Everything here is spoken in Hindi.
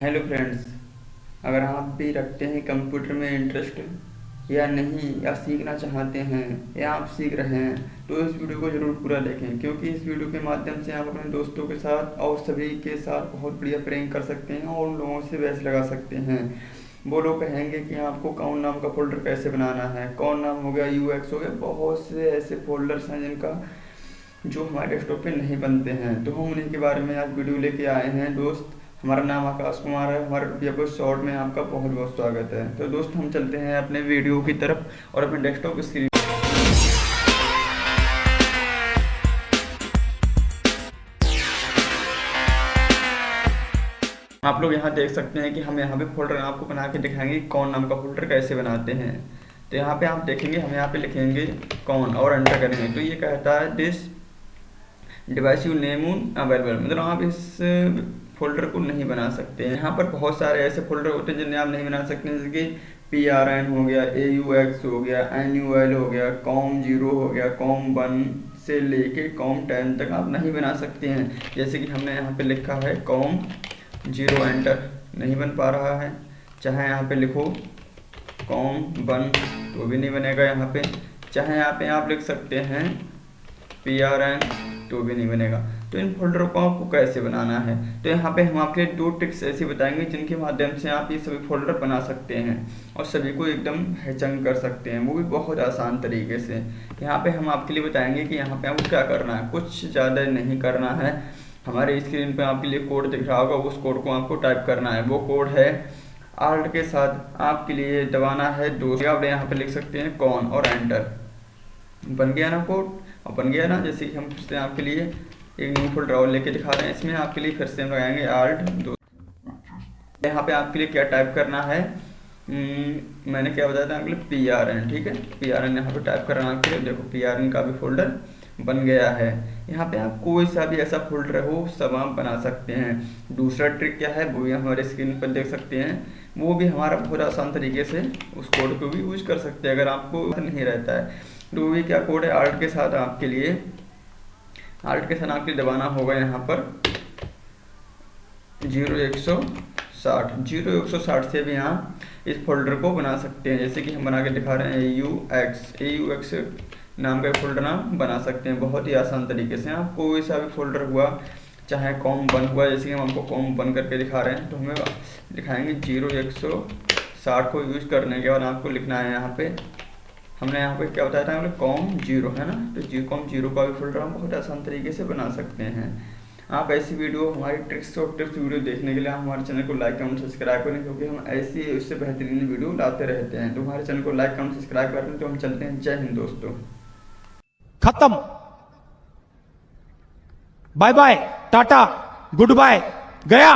हेलो फ्रेंड्स अगर आप भी रखते हैं कंप्यूटर में इंटरेस्ट या नहीं, या सीखना चाहते हैं, या आप सीख रहे हैं तो इस वीडियो को ज़रूर पूरा देखें, क्योंकि इस वीडियो के माध्यम से आप अपने दोस्तों के साथ और सभी के साथ बहुत बढ़िया प्रैंक कर सकते हैं और उन लोगों से बहस लगा सकते हैं। वो लोग कहेंगे कि आपको कौन नाम का फोल्डर कैसे बनाना है? कौन नाम हो गया यूएक्स हो गया बहुत से ऐसे फोल्डर्स हैं जिनका जो हमारे डेस्कटॉप पे नहीं बनते हैं। तो हम उन्हीं के बारे में आज वीडियो लेके आए हैं। दोस्त हमारा नाम आकाश कुमार है, हमारे रुपया शॉर्ट में आपका बहुत बहुत स्वागत है। तो दोस्त, हम चलते हैं अपने वीडियो की तरफ़ और अपने डेस्कटॉप स्क्रीन आप लोग यहाँ देख सकते हैं कि हम यहाँ पे फोल्डर आपको बना के दिखाएँगे कौन नाम का फोल्डर कैसे बनाते हैं। तो यहाँ पे आप देखेंगे, हम यहाँ पे लिखेंगे कौन और एंटर करेंगे। तो ये कहता है this device you name available मतलब आप इस फोल्डर को नहीं बना सकते हैं। यहाँ पर बहुत सारे ऐसे फोल्डर होते हैं जिन्हें आप नहीं बना सकते जैसे कि पी आर एन हो गया ए यू एक्स हो गया एन यू एल हो गया कॉम ज़ीरो हो गया कॉम वन से लेके कॉम टेन तक आप नहीं बना सकते हैं। जैसे कि हमने यहाँ पे लिखा है कॉम ज़ीरो एंटर नहीं बन पा रहा है। चाहे यहाँ पे लिखो कॉम वन तो भी नहीं बनेगा यहाँ पे। चाहे यहाँ पे आप लिख सकते हैं पी आर एन तो भी नहीं बनेगा तो इन फोल्डरों को आपको कैसे बनाना है? तो यहाँ पे हम आपके दो ट्रिक्स ऐसी बताएँगे, जिनके माध्यम से आप ये सभी फोल्डर बना सकते हैं और सभी को एकदम हैचंग कर सकते हैं। वो भी बहुत आसान तरीके से। यहाँ पे हम आपके लिए बताएँगे कि यहाँ पे आपको क्या करना है। कुछ ज़्यादा नहीं करना है। हमारे स्क्रीन पर आपके लिए कोड दिख रहा होगा। उस कोड को आपको टाइप करना है। वो कोड है आर्ट के साथ आपके लिए दबाना है। दो आप यहाँ पे लिख सकते हैं कॉन और एंटर बन गया ना कोड और बन गया ना जैसे कि हम फिर से आपके लिए एक न्यू फोल्डर और लेके दिखा रहे हैं इसमें आपके लिए फिर से हम लगाएँगे आर्ट दो यहाँ पे आपके लिए क्या टाइप करना है? हम्म, मैंने क्या बताया था आपके लिए? पी आर एन ठीक है? पी आर एन यहाँ पे टाइप करना आपके लिए देखो पी आर एन का भी फोल्डर बन गया है। यहाँ पे आप कोई सा भी ऐसा फोल्डर हो सब आप बना सकते हैं। दूसरा ट्रिक क्या है वो भी हमारे स्क्रीन पर देख सकते हैं। वो भी हमारा बहुत आसान तरीके से उस कोड को भी यूज़ कर सकते हैं अगर आपको नहीं रहता है। तो भी क्या कोड है? आर्ट के साथ आपके लिए आर्ट के साथ आपके दबाना होगा यहाँ पर। ज़ीरो एक सौ साठ। ज़ीरो एक सौ साठ से भी यहाँ इस फोल्डर को बना सकते हैं। जैसे कि हम बना के दिखा रहे हैं U X A U X नाम का फोल्डर नाम बना सकते हैं। बहुत ही आसान तरीके से। आप कोई सा भी फोल्डर हुआ, चाहे कॉम बन हुआ, जैसे कि हम आपको कॉम बन करके दिखा रहे हैं तो हमें दिखाएँगे ज़ीरो एक सौ साठ को यूज़ करने के बाद आपको लिखना है यहाँ पे। हमने यहाँ पे क्या बताया था? हमने कॉम ज़ीरो है ना? तो जी कॉम ज़ीरो का भी फोल्डर हम बहुत आसान तरीके से बना सकते हैं। आप ऐसी वीडियो हमारी ट्रिक्स और टिप्स वीडियो देखने के लिए आप हमारे चैनल को लाइक कमेंट सब्सक्राइब करें, क्योंकि हम ऐसी उससे बेहतरीन वीडियो लाते रहते हैं। तो हमारे चैनल को लाइक कमेंट सब्सक्राइब करते हैं तो हम चलते हैं। जय हिंद दोस्तों। खत्म। Bye bye tata goodbye गया।